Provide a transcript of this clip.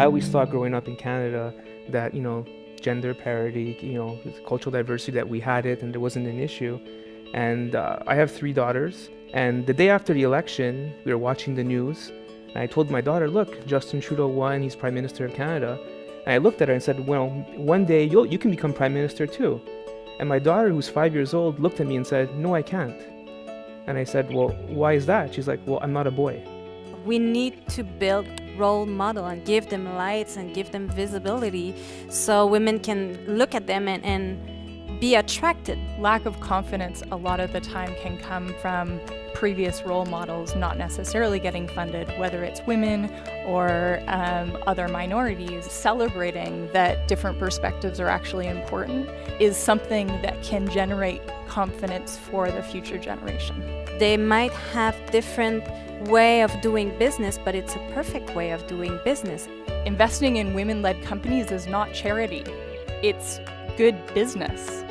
I always thought growing up in Canada that, you know, gender parity, you know, cultural diversity, that we had it and there wasn't an issue. And uh, I have three daughters. And the day after the election, we were watching the news. And I told my daughter, look, Justin Trudeau won, he's Prime Minister of Canada. And I looked at her and said, well, one day you'll, you can become Prime Minister too. And my daughter, who's five years old, looked at me and said, no, I can't. And I said, well, why is that? She's like, well, I'm not a boy. We need to build role model and give them lights and give them visibility so women can look at them and, and be attracted. Lack of confidence a lot of the time can come from previous role models not necessarily getting funded, whether it's women or um, other minorities. Celebrating that different perspectives are actually important is something that can generate confidence for the future generation. They might have different way of doing business, but it's a perfect way of doing business. Investing in women-led companies is not charity. It's good business.